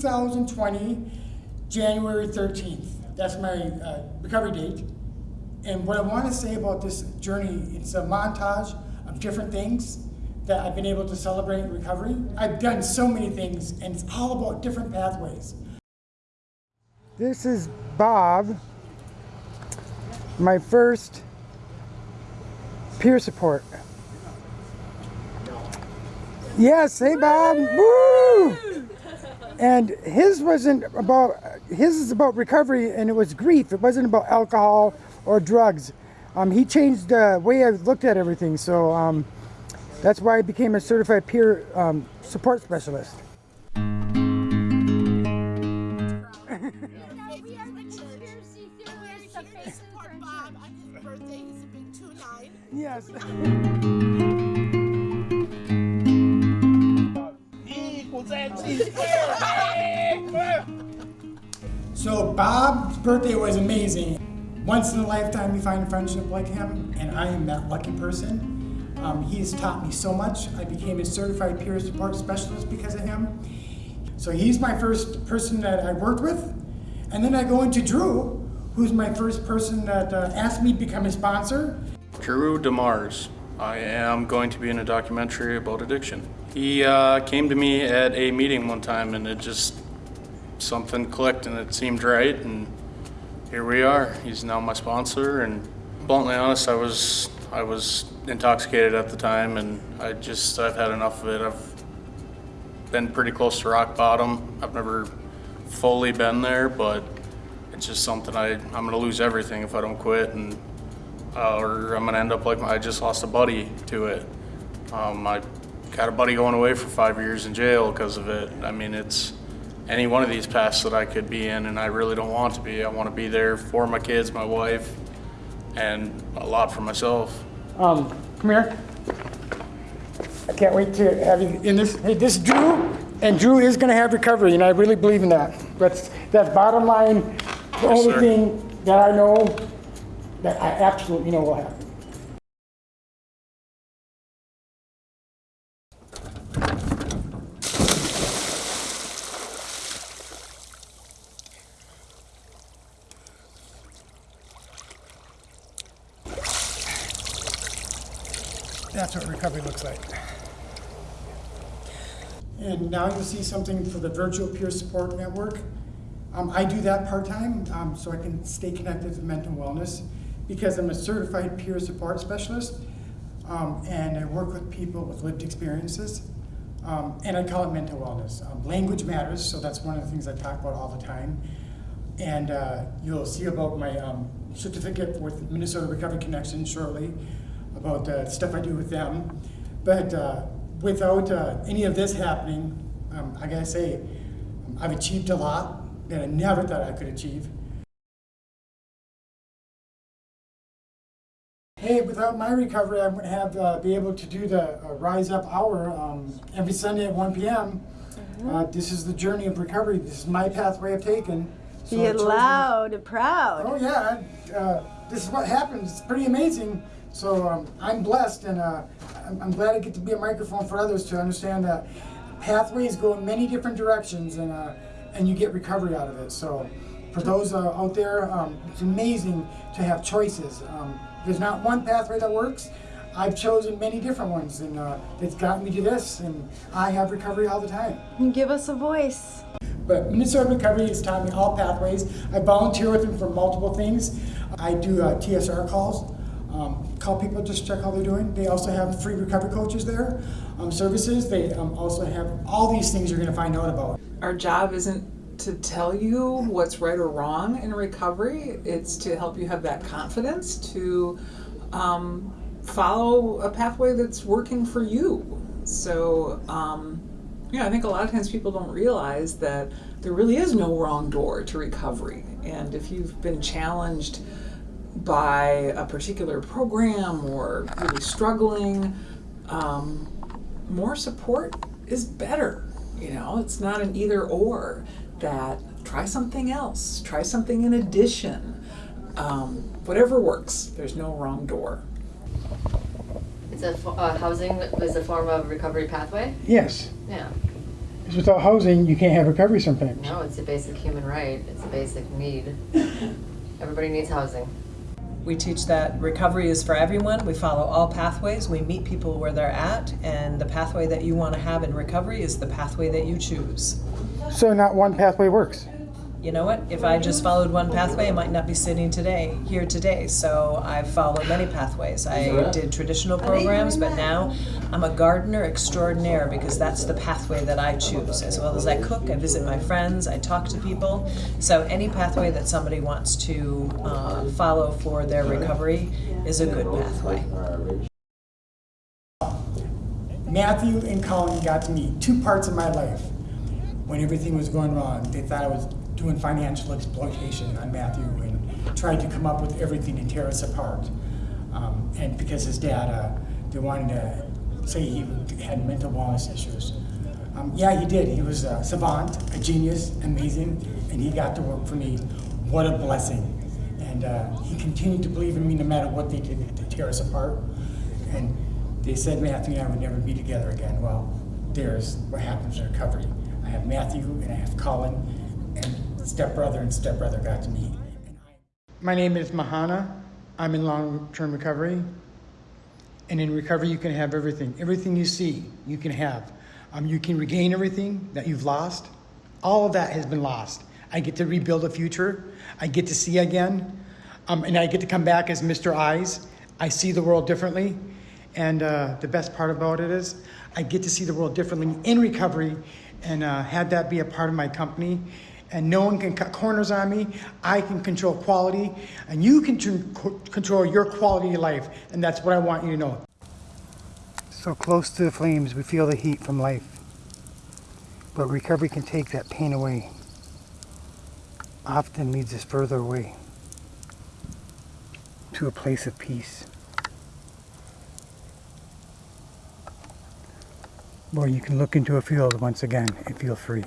2020, January 13th. That's my uh, recovery date. And what I want to say about this journey, it's a montage of different things that I've been able to celebrate in recovery. I've done so many things, and it's all about different pathways. This is Bob, my first peer support. Yes, hey Bob, woo! And his wasn't about, his is about recovery and it was grief. It wasn't about alcohol or drugs. Um, he changed the way I looked at everything. So um, that's why I became a certified peer um, support specialist. Yes. So Bob's birthday was amazing. Once in a lifetime you find a friendship like him, and I am that lucky person. Um, he has taught me so much. I became a certified peer support specialist because of him. So he's my first person that I worked with. And then I go into Drew, who's my first person that uh, asked me to become a sponsor. Drew DeMars. I am going to be in a documentary about addiction. He uh, came to me at a meeting one time and it just, something clicked and it seemed right and here we are. He's now my sponsor and bluntly honest, I was, I was intoxicated at the time and I just, I've had enough of it. I've been pretty close to rock bottom. I've never fully been there, but it's just something I, I'm gonna lose everything if I don't quit and uh, or I'm gonna end up like I just lost a buddy to it. Um, I got a buddy going away for five years in jail because of it. I mean, it's any one of these paths that I could be in, and I really don't want to be. I want to be there for my kids, my wife, and a lot for myself. Um, come here. I can't wait to have you in this. Hey, this Drew, and Drew is going to have recovery, and I really believe in that. That's that's bottom line. The Yes, only sir. thing that I know that I absolutely know will happen. That's what recovery looks like. And now you'll see something for the Virtual Peer Support Network. Um, I do that part-time, um, so I can stay connected to mental wellness because I'm a certified peer support specialist. Um, and I work with people with lived experiences. Um, and I call it mental wellness. Um, language matters, so that's one of the things I talk about all the time. And uh, you'll see about my um, certificate with Minnesota Recovery Connection shortly about the stuff I do with them. But uh, without uh, any of this happening, um, I gotta say, I've achieved a lot that I never thought I could achieve. Hey, without my recovery, I wouldn't have uh, be able to do the uh, Rise Up Hour um, every Sunday at 1 p.m. Uh, this is the journey of recovery. This is my pathway I've taken. So Be I chose to- loud and proud. Oh yeah, uh, this is what happens. It's pretty amazing. So um, I'm blessed, and uh, I'm, I'm glad I get to be a microphone for others to understand that pathways go in many different directions, and uh, and you get recovery out of it. So for those uh, out there, um, it's amazing to have choices. Um, there's not one pathway that works. I've chosen many different ones, and uh, it's gotten me to this, and I have recovery all the time. Give us a voice. But Minnesota Recovery has taught me all pathways. I volunteer with them for multiple things. I do uh, TSR calls, um, call people just check how they're doing. They also have free recovery coaches there, um, services. They um, also have all these things you're going to find out about. Our job isn't to tell you what's right or wrong in recovery. It's to help you have that confidence to um, follow a pathway that's working for you. So, um, yeah, I think a lot of times people don't realize that there really is no wrong door to recovery. And if you've been challenged by a particular program or really struggling, um, more support is better. You know, it's not an either or. That try something else, try something in addition. Um, whatever works. There's no wrong door. It's a uh, housing is a form of recovery pathway. Yes. Yeah. Because without housing, you can't have recovery sometimes. No, it's a basic human right. It's a basic need. Everybody needs housing. We teach that recovery is for everyone. We follow all pathways. We meet people where they're at, and the pathway that you want to have in recovery is the pathway that you choose. So not one pathway works. You know what? If I just followed one pathway, I might not be sitting today here today. So I've followed many pathways. I did traditional programs, but now I'm a gardener extraordinaire because that's the pathway that I choose. As well as I cook, I visit my friends, I talk to people. So any pathway that somebody wants to uh, follow for their recovery is a good pathway. Matthew and Colin got to meet two parts of my life when everything was going wrong. They thought I was doing financial exploitation on Matthew and tried to come up with everything to tear us apart. Um, and because his dad, uh, they wanted to say he had mental wellness issues. Um, yeah, he did. He was a savant, a genius, amazing, and he got to work for me. What a blessing. And uh, he continued to believe in me no matter what they did to tear us apart. And they said Matthew and I would never be together again. Well, there's what happens in recovery. I have Matthew and I have Colin, stepbrother and stepbrother got to meet. My name is Mahana. I'm in long-term recovery. And in recovery, you can have everything. Everything you see, you can have. Um, you can regain everything that you've lost. All of that has been lost. I get to rebuild a future. I get to see again. Um, and I get to come back as Mr. Eyes. I see the world differently. And uh, the best part about it is, I get to see the world differently in recovery and uh, had that be a part of my company. And no one can cut corners on me. I can control quality, and you can control your quality of life. And that's what I want you to know. So close to the flames, we feel the heat from life. But recovery can take that pain away. Often leads us further away to a place of peace. Where you can look into a field once again and feel free.